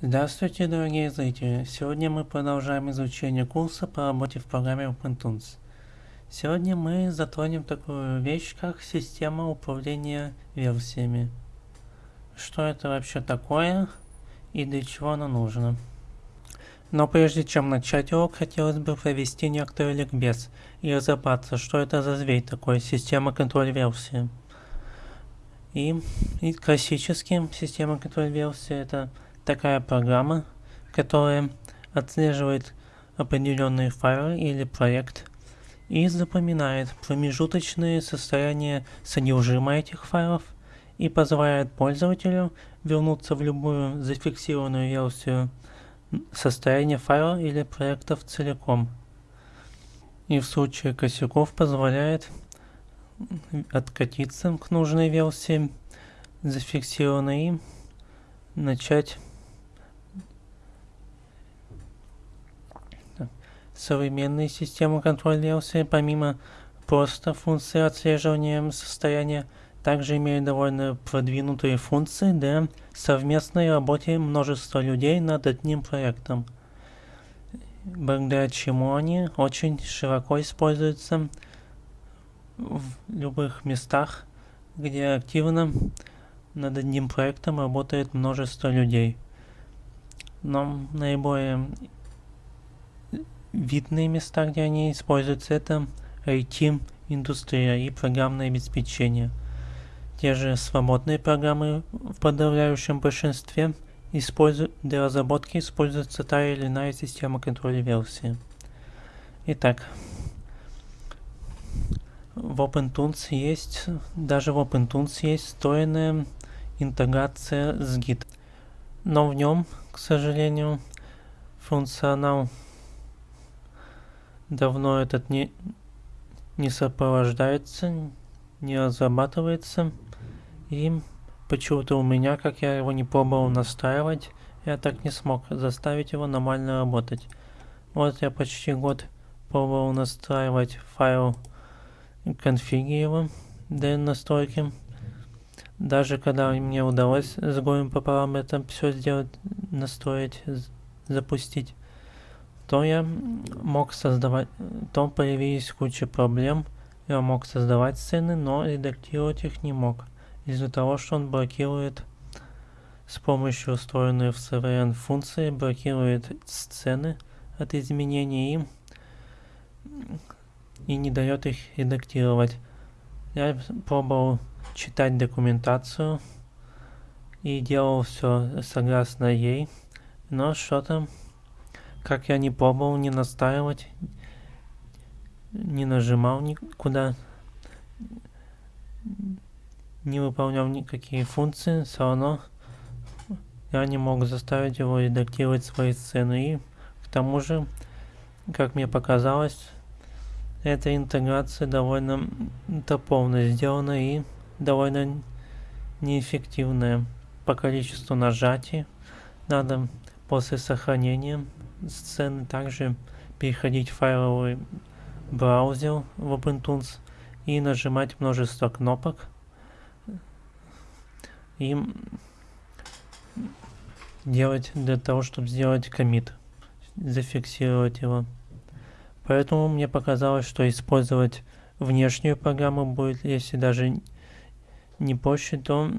Здравствуйте, дорогие зрители! Сегодня мы продолжаем изучение курса по работе в программе OpenTools. Сегодня мы затронем такую вещь, как система управления версиями. Что это вообще такое и для чего оно нужно. Но прежде чем начать урок, хотелось бы провести некоторый ликбез и разобраться, что это за зверь такой, система контроль версии. И, и классически система контроль версии это такая программа, которая отслеживает определенные файлы или проект и запоминает промежуточные состояния содержимого этих файлов и позволяет пользователю вернуться в любую зафиксированную версию состояние файла или проектов целиком. И в случае косяков позволяет откатиться к нужной версии зафиксированной и начать современные системы контроля версии помимо просто функции отслеживания состояния также имеют довольно продвинутые функции для совместной работы множества людей над одним проектом, благодаря чему они очень широко используются в любых местах, где активно над одним проектом работает множество людей. Но наиболее видные места, где они используются, это IT-индустрия и программное обеспечение – те же свободные программы в подавляющем большинстве для разработки используется та или иная система контроля версии. Итак, в OpenTools есть, даже в OpenTools есть встроенная интеграция с Git. Но в нем, к сожалению, функционал давно этот не, не сопровождается, не разрабатывается. И почему-то у меня, как я его не пробовал настраивать, я так не смог заставить его нормально работать. Вот я почти год пробовал настраивать файл конфиги его для настройки. Даже когда мне удалось с гоем пополам это все сделать, настроить, запустить, то я мог создавать, то появились куча проблем. Я мог создавать сцены, но редактировать их не мог из-за того, что он блокирует с помощью встроенной в CVN функции, блокирует сцены от изменений и, и не дает их редактировать. Я пробовал читать документацию и делал все согласно ей, но что-то, как я не пробовал не настраивать, не нажимал никуда, не выполнял никакие функции, все равно я не мог заставить его редактировать свои сцены. И к тому же, как мне показалось, эта интеграция довольно топовно сделана и довольно неэффективная по количеству нажатий. Надо после сохранения сцены также переходить в файловый браузер в OpenTools и нажимать множество кнопок и делать для того, чтобы сделать комит, зафиксировать его. Поэтому мне показалось, что использовать внешнюю программу будет, если даже не проще, то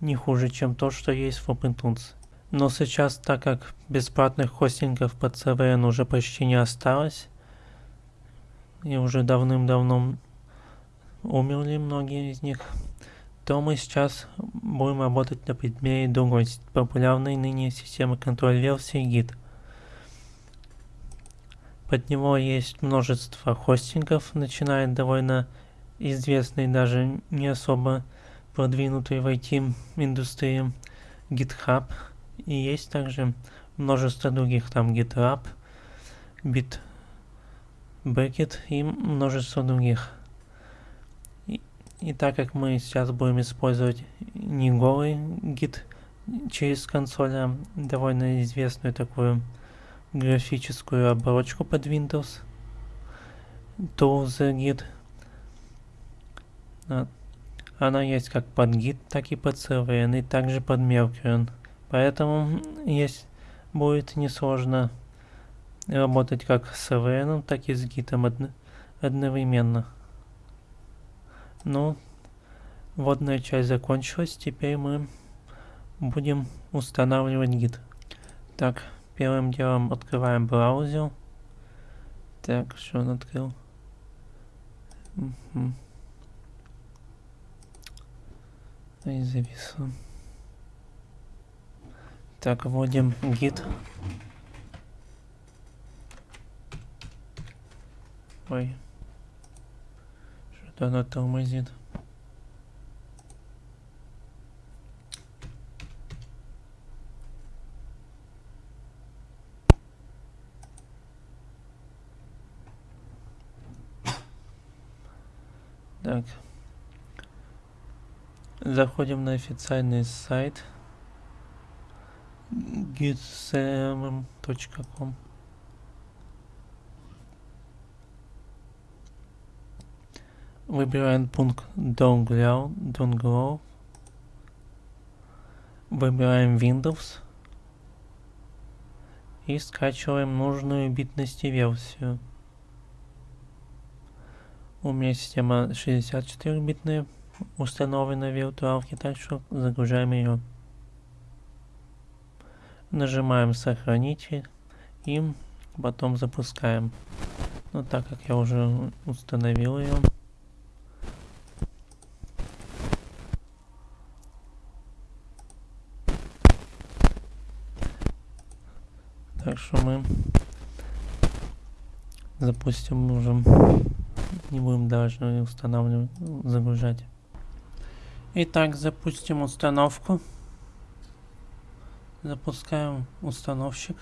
не хуже, чем то, что есть в OpenTools. Но сейчас, так как бесплатных хостингов под CVN уже почти не осталось, и уже давным-давно умерли многие из них, то мы сейчас будем работать на предмете другой популярной ныне системы контроль версии Git. Под него есть множество хостингов, начиная довольно известный, даже не особо продвинутый в IT-индустрии GitHub. И есть также множество других, там GitLab, Bitbucket и множество других. И так как мы сейчас будем использовать не голый гид через консоль, а довольно известную такую графическую оболочку под Windows, Tools Git, она есть как под Git, так и под CVN, и также под Mercury. Поэтому есть будет несложно работать как с AVN, так и с гитом одно, одновременно. Ну, водная часть закончилась, теперь мы будем устанавливать гид. Так, первым делом открываем браузер. Так, что он открыл? Угу. И зависло. Так, вводим гид. Ой. Что-то оно тормозит. Так. Заходим на официальный сайт gitsm.com Выбираем пункт Don't Grow. Выбираем Windows. И скачиваем нужную битности версию. У меня система 64-битная установлена в так что загружаем ее. Нажимаем сохранить и потом запускаем. Но так как я уже установил ее, Так что мы запустим уже. Не будем даже устанавливать, загружать. Итак, запустим установку. Запускаем установщик.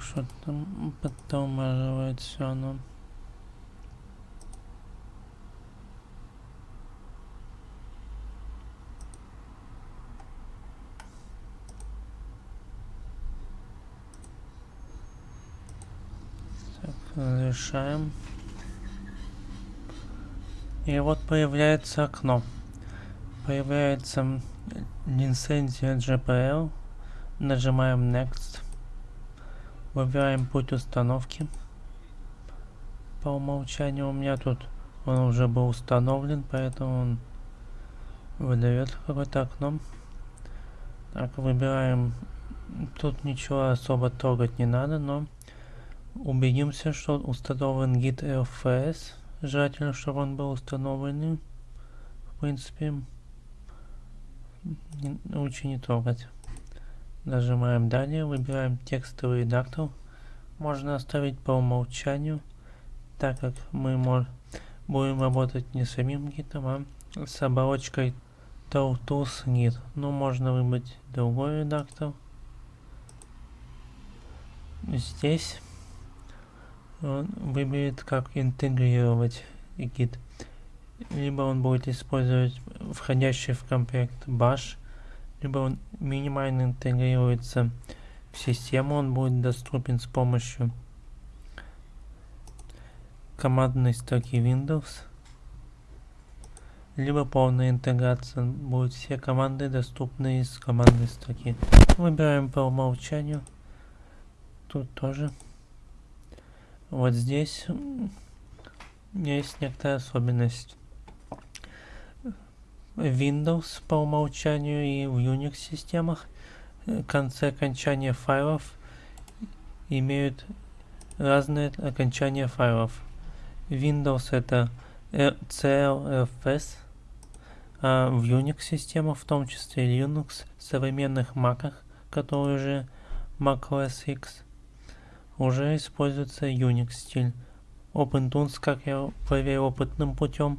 Что там подтормаживает все оно. Так, разрешаем. И вот появляется окно. Появляется лицензия GPL. Нажимаем Next. Выбираем путь установки. По умолчанию у меня тут он уже был установлен, поэтому он выдает какое-то окно. Так, выбираем. Тут ничего особо трогать не надо, но убедимся, что установлен гид LFS. Желательно, чтобы он был установлен. В принципе, лучше не трогать. Нажимаем далее, выбираем текстовый редактор. Можно оставить по умолчанию, так как мы мож будем работать не самим гитом, а с оболочкой Tools Git. Ну, можно выбрать другой редактор. Здесь он выберет, как интегрировать гид. Либо он будет использовать входящий в комплект Bash, либо он минимально интегрируется в систему, он будет доступен с помощью командной строки Windows, либо полная интеграция, будут все команды доступны из командной строки. Выбираем по умолчанию, тут тоже. Вот здесь есть некоторая особенность. Windows по умолчанию и в Unix системах э, концы окончания файлов имеют разные окончания файлов. Windows это CLFS, а в Unix системах, в том числе Linux, современных Mac, которые уже macOS X, уже используется Unix стиль. OpenTools, как я проверил опытным путем,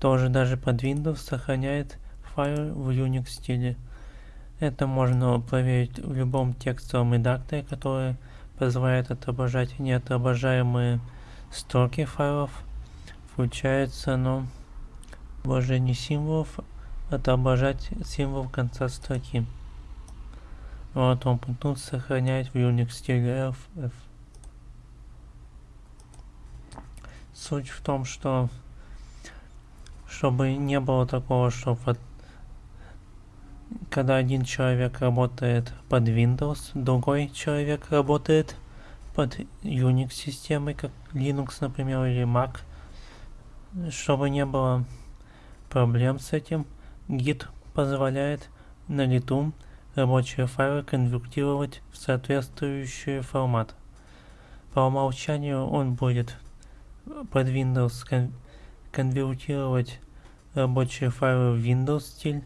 тоже даже под Windows сохраняет файл в Unix стиле. Это можно проверить в любом текстовом редакторе, который позволяет отображать неотображаемые строки файлов. Включается оно отображение символов, отображать символ конца строки. Вот он пункт сохранять в Unix стиле FF. Суть в том, что чтобы не было такого, что под, когда один человек работает под Windows, другой человек работает под Unix системой, как Linux, например, или Mac, чтобы не было проблем с этим, Git позволяет на лету рабочие файлы конвертировать в соответствующий формат. По умолчанию он будет под Windows кон конвертировать рабочие файлы в Windows стиль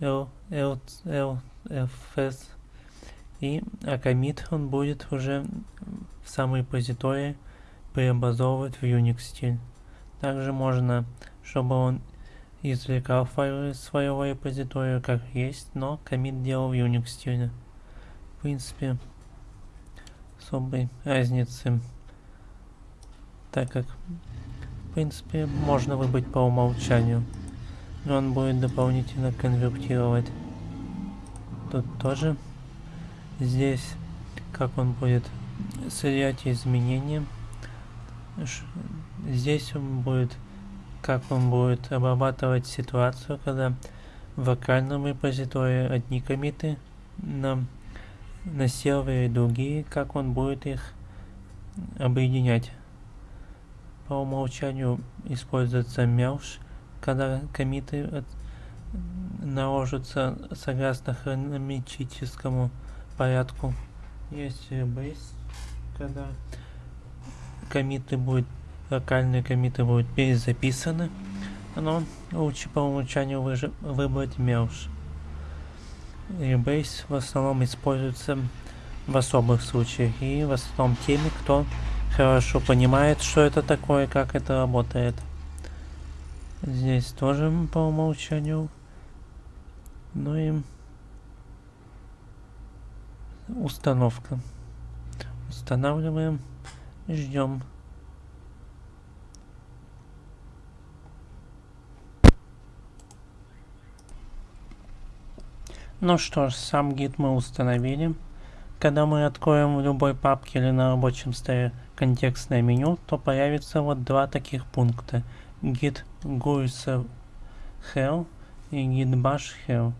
L, L, LFS и а комит он будет уже в самой репозитории преобразовывать в Unix стиль. Также можно, чтобы он извлекал файлы из своего репозитория как есть, но комит делал в Unix стиле. В принципе, особой разницы, так как в принципе можно выбрать по умолчанию, но он будет дополнительно конвертировать. Тут тоже здесь как он будет сырять изменения. Здесь он будет как он будет обрабатывать ситуацию, когда в локальном репозитории одни комиты на, на сервере другие, как он будет их объединять. По умолчанию используется MELS, когда комиты от, наложатся согласно хронометрическому порядку. Есть base, когда комиты будут локальные комиты будут перезаписаны, но лучше по умолчанию выбрать MERGE. Rebase в основном используется в особых случаях и в основном теми, кто хорошо понимает, что это такое, как это работает. Здесь тоже по умолчанию. Ну и установка. Устанавливаем, ждем. Ну что ж, сам гид мы установили. Когда мы откроем в любой папке или на рабочем столе контекстное меню, то появится вот два таких пункта. Git GUI Hell и Git Bash Hell.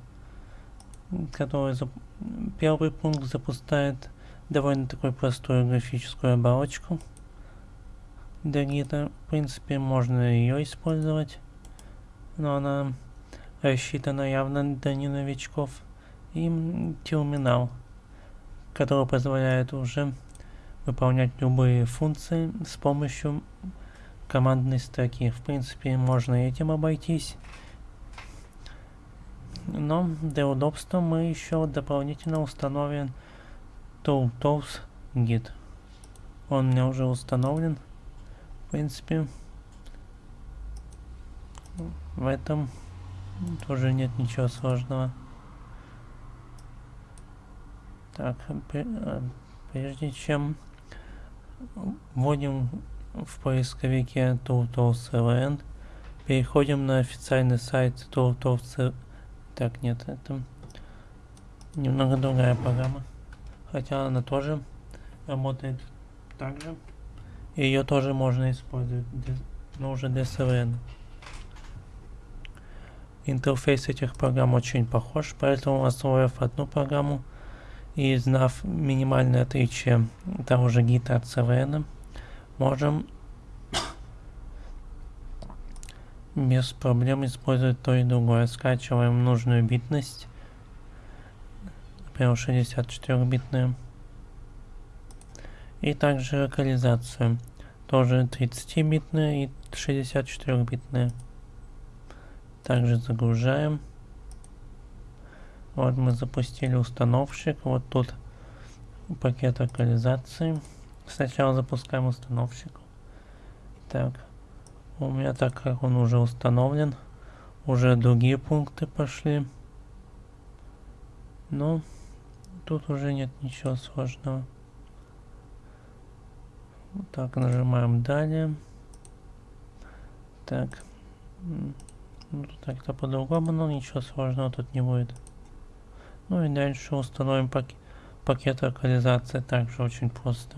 Который зап... Первый пункт запускает довольно такую простую графическую оболочку для гита. В принципе, можно ее использовать, но она рассчитана явно для не новичков и терминал, который позволяет уже выполнять любые функции с помощью командной строки. В принципе, можно этим обойтись. Но для удобства мы еще дополнительно установим ToolTools Git. Он у меня уже установлен. В принципе, в этом тоже нет ничего сложного. Так, э, прежде чем вводим в поисковике ToolTools.ln, переходим на официальный сайт ToolTools. Так, нет, это немного другая программа. Хотя она тоже работает так же. Ее тоже можно использовать, но уже для SLN. Интерфейс этих программ очень похож, поэтому освоив одну программу, и знав минимальное отличие того же гита от CVN, можем без проблем использовать то и другое. Скачиваем нужную битность, например, 64-битную. И также локализацию, тоже 30-битную и 64-битную. Также загружаем. Вот мы запустили установщик. Вот тут пакет локализации. Сначала запускаем установщик. Так. У меня так как он уже установлен. Уже другие пункты пошли. Но тут уже нет ничего сложного. Так, нажимаем далее. Так. Ну, так-то по-другому, но ничего сложного тут не будет. Ну и дальше установим пак пакет локализации, также очень просто.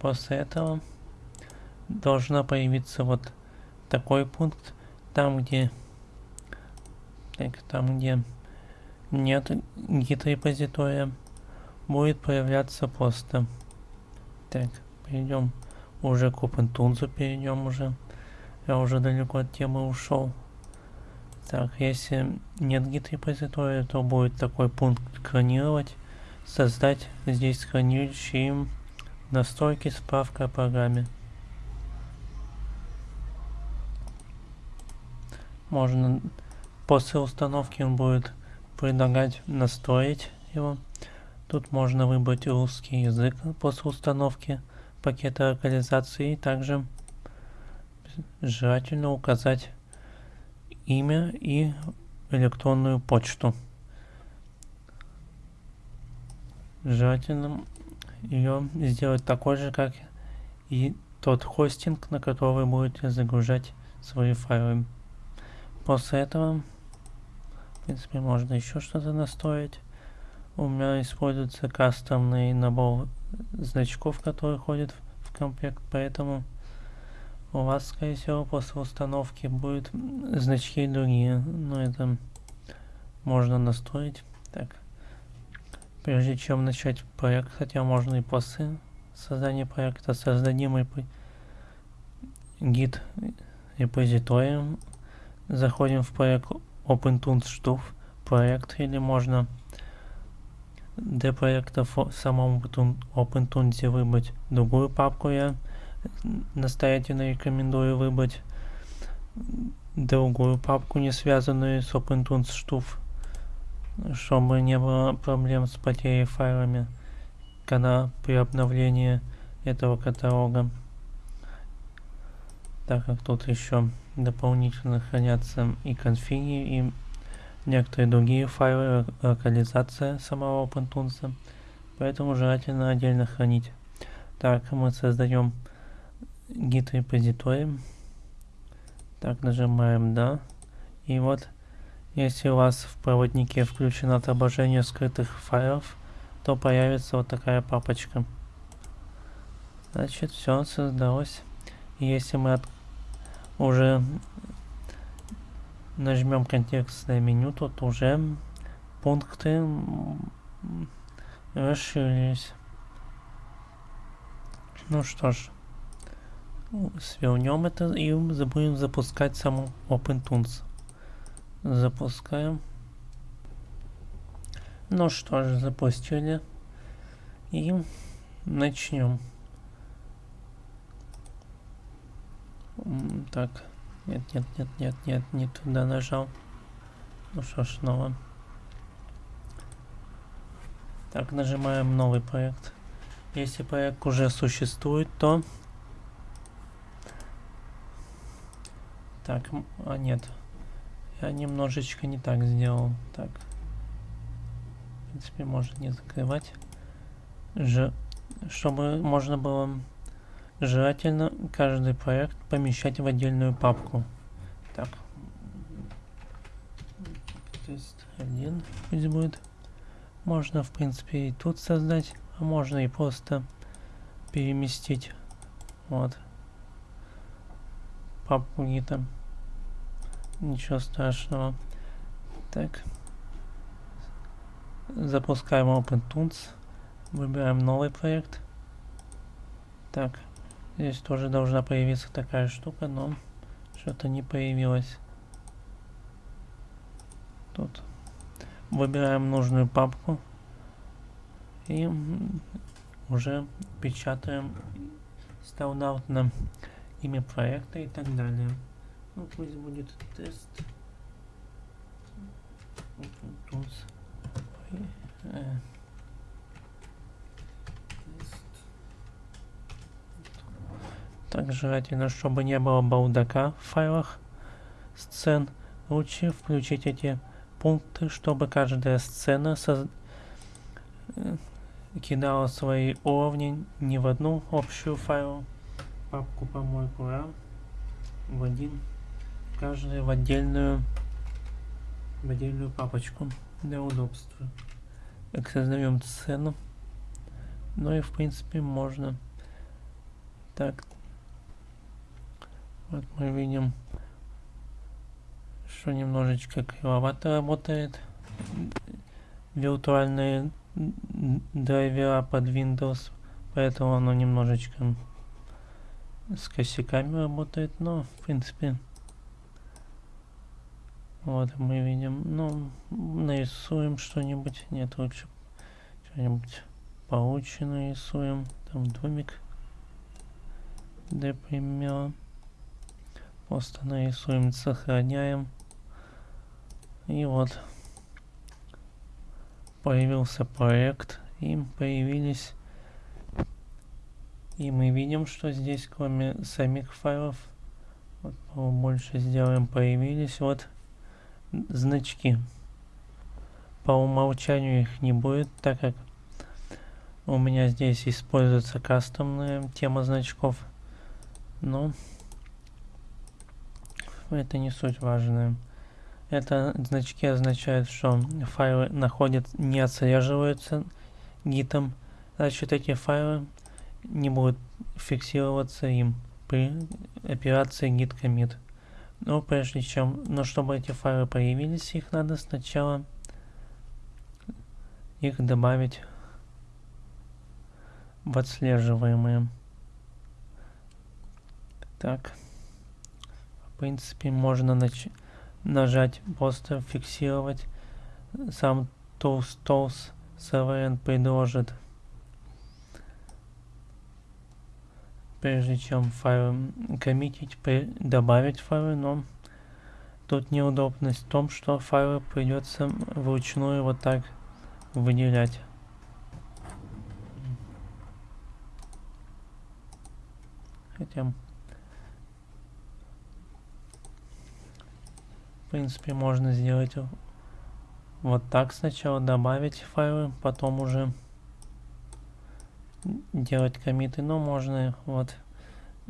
После этого должна появиться вот такой пункт, там где так, там где нет гид репозитория, будет появляться просто. Так, перейдем уже к OpenTools, перейдем уже. Я уже далеко от темы ушел. Так, если нет гид репозитория, то будет такой пункт клонировать, создать здесь хранилище настройки справка о программе. Можно после установки он будет предлагать настроить его. Тут можно выбрать русский язык после установки пакета локализации. Также желательно указать имя и электронную почту. Желательно ее сделать такой же, как и тот хостинг, на который будете загружать свои файлы. После этого, в принципе, можно еще что-то настроить. У меня используется кастомный набор значков, который ходит в комплект, поэтому у вас, скорее всего, после установки будут значки другие. Но это можно настроить. Так. Прежде чем начать проект, хотя можно и после создания проекта, создадим гид репозиторием. Заходим в проект OpenTunes Штуф проект или можно для проекта в самом OpenTunes выбрать другую папку. Я настоятельно рекомендую выбрать другую папку, не связанную с OpenTunes штуф, чтобы не было проблем с потерей файлами, когда при обновлении этого каталога. Так как тут еще дополнительно хранятся и конфиги, и некоторые другие файлы локализация самого OpenTunes, поэтому желательно отдельно хранить. Так, мы создаем git репозиторий. Так, нажимаем «Да». И вот, если у вас в проводнике включено отображение скрытых файлов, то появится вот такая папочка. Значит, все создалось. И если мы от... уже нажмем контекстное меню, тут уже пункты расширились. Ну что ж, свернем это и будем запускать саму OpenTunes. Запускаем. Ну что ж, запустили. И начнем. Так, нет, нет, нет, нет, нет, не туда нажал. Ну что ж, снова. Так, нажимаем новый проект. Если проект уже существует, то Так, а нет. Я немножечко не так сделал. Так. В принципе, может не закрывать. Ж... Чтобы можно было желательно каждый проект помещать в отдельную папку. Так. Тест один пусть будет. Можно, в принципе, и тут создать, а можно и просто переместить. Вот. Папку где-то. Ничего страшного. Так. Запускаем OpenTunes. Выбираем новый проект. Так. Здесь тоже должна появиться такая штука, но что-то не появилось. Тут. Выбираем нужную папку. И уже печатаем стандартно имя проекта и так далее. Ну, пусть будет тест. Э, так желательно, чтобы не было балдака в файлах сцен. Лучше включить эти пункты, чтобы каждая сцена соз... Э, кидала свои уровни не в одну общую файл папку помойку, а в один каждый в отдельную в отдельную папочку для удобства Так, создаем сцену. Ну и в принципе можно. Так. Вот мы видим, что немножечко кривовато работает. Виртуальные драйвера под Windows, поэтому оно немножечко с косяками работает, но в принципе вот мы видим, ну нарисуем что-нибудь, нет лучше что-нибудь получше нарисуем, там домик, для примера, просто нарисуем, сохраняем, и вот появился проект, и появились и мы видим, что здесь кроме самих файлов, вот, больше сделаем, появились вот значки. По умолчанию их не будет, так как у меня здесь используется кастомная тема значков. Но это не суть важная. Это значки означают, что файлы находят, не отслеживаются гитом. Значит, эти файлы не будет фиксироваться им при операции git commit. Но прежде чем, но чтобы эти файлы появились, их надо сначала их добавить в отслеживаемые. Так, в принципе, можно нач нажать просто фиксировать. Сам Tools Tools CVN предложит прежде чем файлы коммитить, добавить файлы, но тут неудобность в том, что файлы придется вручную вот так выделять. Хотя, в принципе, можно сделать вот так сначала, добавить файлы, потом уже делать комиты, но можно вот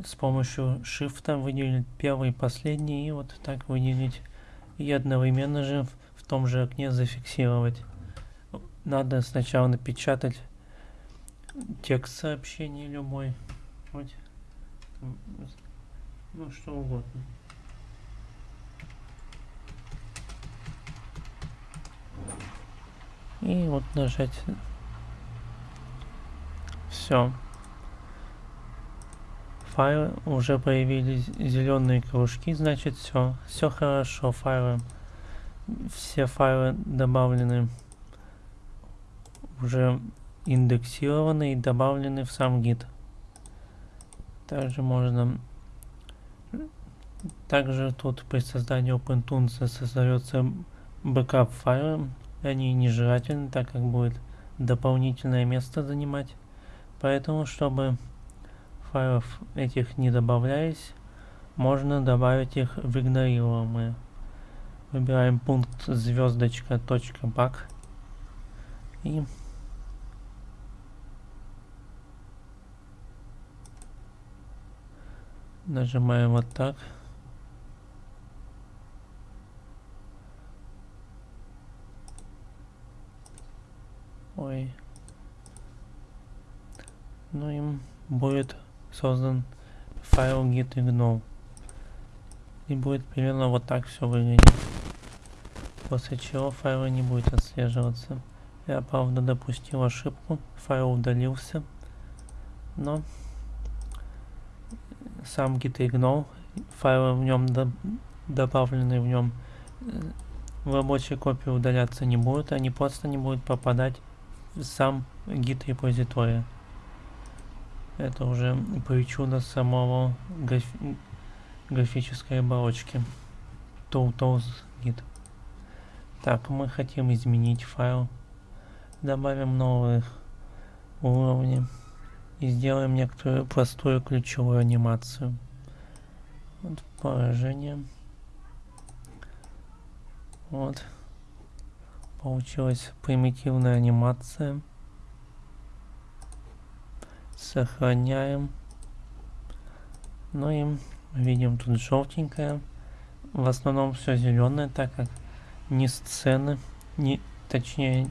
с помощью шифта выделить первый и последний и вот так выделить и одновременно же в, том же окне зафиксировать. Надо сначала напечатать текст сообщения любой, вот, ну что угодно. И вот нажать все. Файлы уже появились зеленые кружки, значит все. Все хорошо, файлы. Все файлы добавлены уже индексированы и добавлены в сам гид. Также можно также тут при создании OpenToonz создается бэкап файла. Они нежелательны, так как будет дополнительное место занимать. Поэтому, чтобы файлов этих не добавлялись, можно добавить их в игнорируемые. Выбираем пункт звездочка точка bak и нажимаем вот так. Ой ну им будет создан файл git ignore. И будет примерно вот так все выглядеть. После чего файл не будет отслеживаться. Я правда допустил ошибку, файл удалился, но сам git ignore, файлы в нем до, добавленные в нем в рабочей копии удаляться не будут, они просто не будут попадать в сам git репозитория. Это уже причуда самого граф... графической оболочки. Tools Git. Так, мы хотим изменить файл. Добавим новые уровни. И сделаем некоторую простую ключевую анимацию. Вот положение. Вот. Получилась примитивная анимация. Сохраняем. Ну и видим тут желтенькое. В основном все зеленое, так как ни сцены, ни, точнее,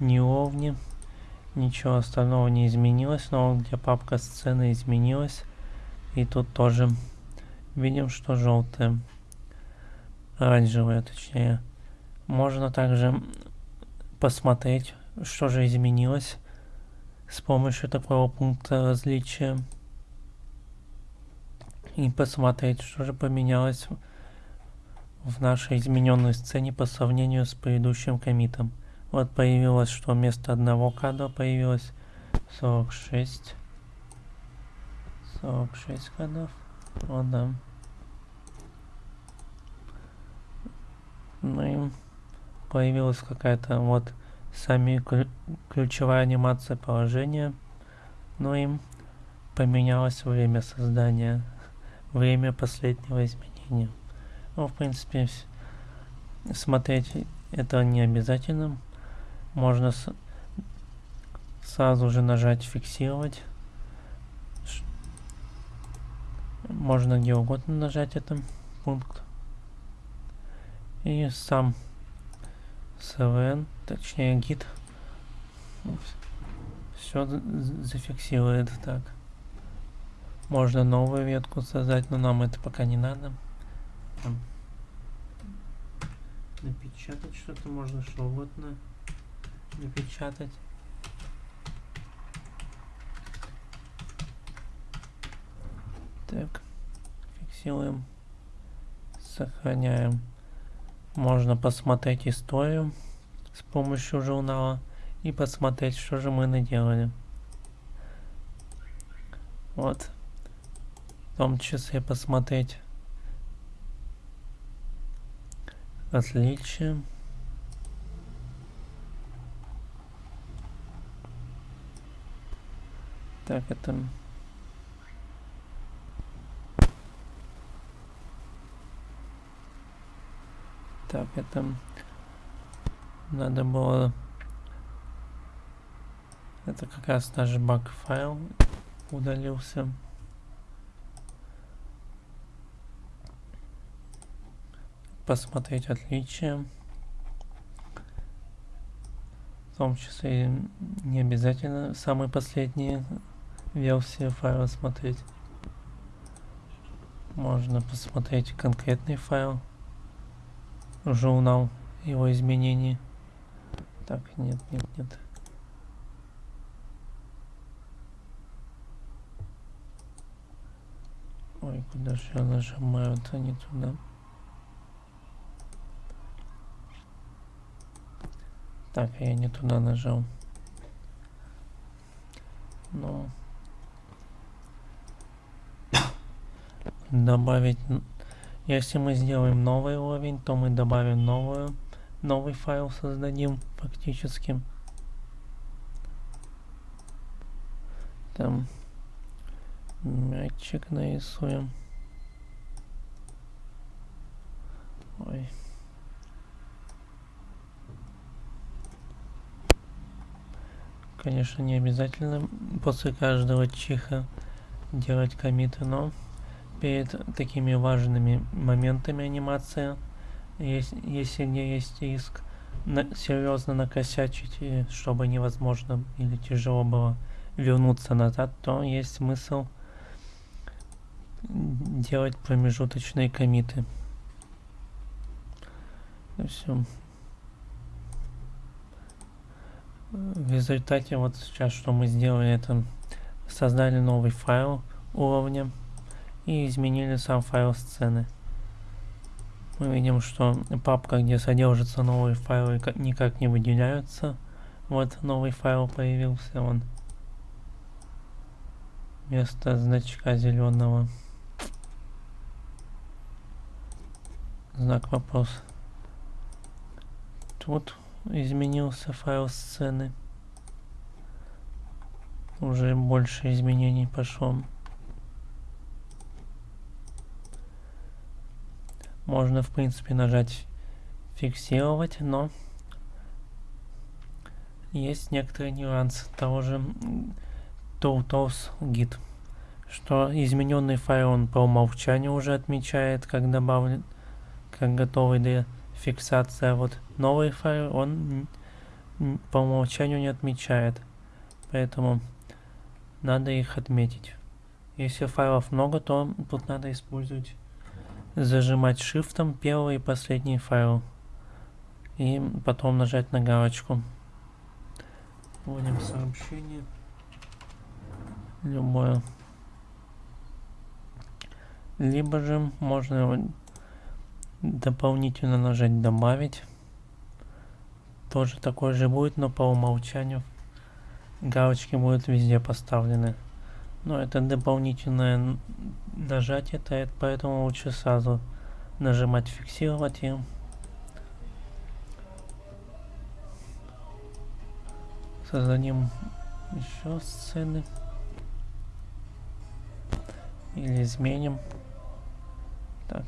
ни уровни, ничего остального не изменилось, но где папка сцены изменилась. И тут тоже видим, что желтая, оранжевая точнее. Можно также посмотреть, что же изменилось с помощью такого пункта различия. И посмотреть, что же поменялось в нашей измененной сцене по сравнению с предыдущим комитом. Вот появилось, что вместо одного кадра появилось 46. 46 кадров. Вот да. Ну и появилась какая-то вот сами ключевая анимация положения. Ну и поменялось время создания, время последнего изменения. Ну, в принципе, смотреть это не обязательно. Можно сразу же нажать фиксировать. Можно где угодно нажать этот пункт. И сам CVN, точнее гид, все зафиксирует так. Можно новую ветку создать, но нам это пока не надо. Там. Напечатать что-то можно, что угодно напечатать. Так, фиксируем, сохраняем. Можно посмотреть историю с помощью журнала и посмотреть, что же мы наделали. Вот. В том числе посмотреть отличия. Так, это Так, это надо было... Это как раз наш баг файл удалился. Посмотреть отличия. В том числе не обязательно самые последние версии файла смотреть. Можно посмотреть конкретный файл журнал его изменений. Так, нет, нет, нет. Ой, куда же я нажимаю, это не туда. Так, я не туда нажал. Ну. Добавить если мы сделаем новый уровень, то мы добавим новую, новый файл создадим фактически. Там мячик нарисуем. Ой. Конечно, не обязательно после каждого чиха делать комиты, но перед такими важными моментами анимации, если, если не есть риск на, серьезно накосячить, чтобы невозможно или тяжело было вернуться назад, то есть смысл делать промежуточные комиты. Все. В результате вот сейчас что мы сделали, это создали новый файл уровня и изменили сам файл сцены. Мы видим, что папка, где содержатся новые файлы, никак не выделяются. Вот новый файл появился, он вместо значка зеленого. Знак вопрос. Тут изменился файл сцены. Уже больше изменений пошло. Можно, в принципе, нажать фиксировать, но есть некоторые нюансы того же Tools Git, что измененный файл он по умолчанию уже отмечает, как добавлен, как готовый для фиксации, а вот новый файл он по умолчанию не отмечает. Поэтому надо их отметить. Если файлов много, то тут надо использовать зажимать шифтом первый и последний файл. И потом нажать на галочку. Вводим сообщение. Любое. Либо же можно дополнительно нажать добавить. Тоже такой же будет, но по умолчанию галочки будут везде поставлены. Но это дополнительное нажатие, это, поэтому лучше сразу нажимать фиксировать и создадим еще сцены или изменим. Так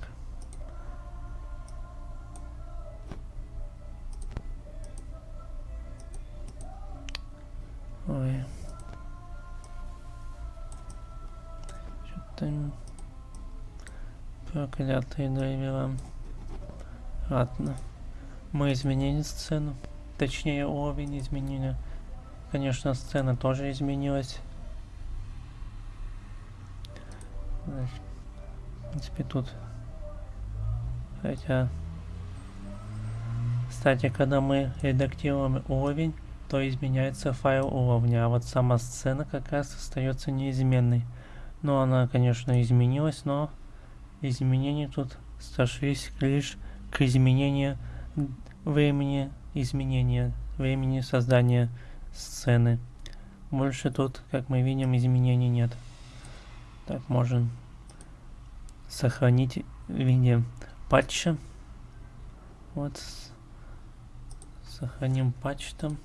что-то проклятые драйвера ладно. Мы изменили сцену. Точнее уровень изменили. Конечно сцена тоже изменилась. В принципе тут хотя кстати когда мы редактируем уровень то изменяется файл уровня а вот сама сцена как раз остается неизменной но она конечно изменилась но изменения тут сошлись лишь к изменению времени изменения времени создания сцены больше тут как мы видим изменений нет так, можем сохранить в виде патча. Вот. Сохраним патч там.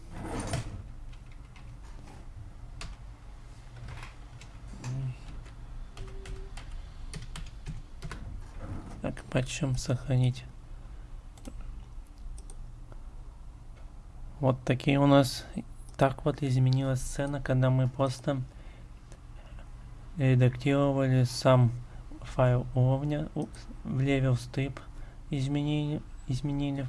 Патчем сохранить. Вот такие у нас... Так вот изменилась сцена, когда мы просто редактировали сам файл уровня в level strip изменили, изменили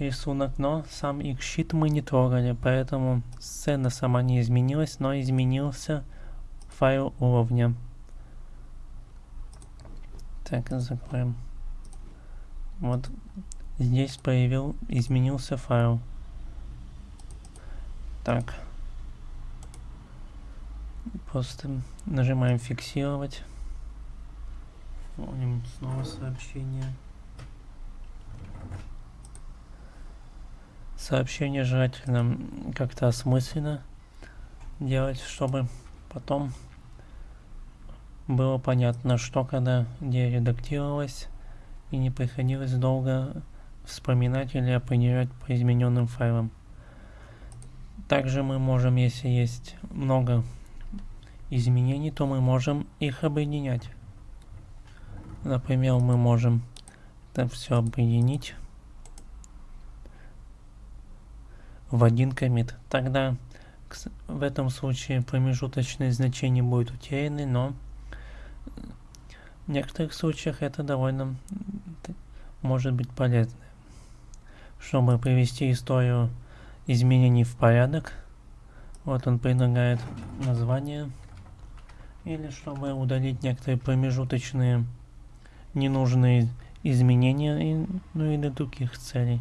рисунок, но сам xsheet мы не трогали, поэтому сцена сама не изменилась, но изменился файл уровня. Так, закроем. Вот здесь появил, изменился файл. Так. Просто нажимаем фиксировать. Помним снова сообщение. Сообщение желательно как-то осмысленно делать, чтобы потом было понятно, что когда где редактировалось, и не приходилось долго вспоминать или определять по измененным файлам. Также мы можем, если есть много изменений, то мы можем их объединять. Например, мы можем это все объединить в один комит. Тогда в этом случае промежуточные значения будут утеряны, но в некоторых случаях это довольно может быть полезно. Чтобы привести историю изменений в порядок, вот он предлагает название или чтобы удалить некоторые промежуточные ненужные изменения, и, ну и для других целей.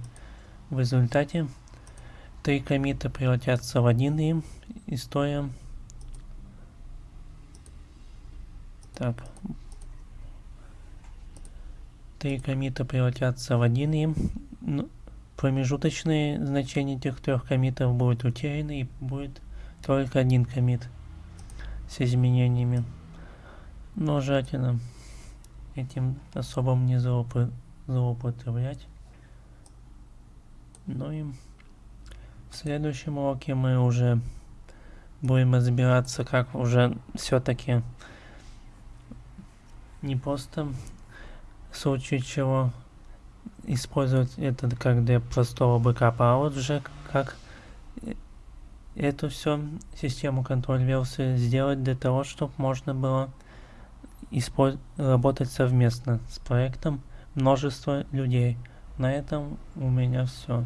В результате три комита превратятся в один и история так три комита превратятся в один и ну, промежуточные значения этих трех комитов будут утеряны и будет только один комит с изменениями. Но желательно этим особо не злоупотреблять. Ну и в следующем уроке мы уже будем разбираться, как уже все-таки не просто в случае чего использовать это как для простого бэкапа, а вот уже как эту все систему контроль версии сделать для того, чтобы можно было работать совместно с проектом множество людей. На этом у меня все.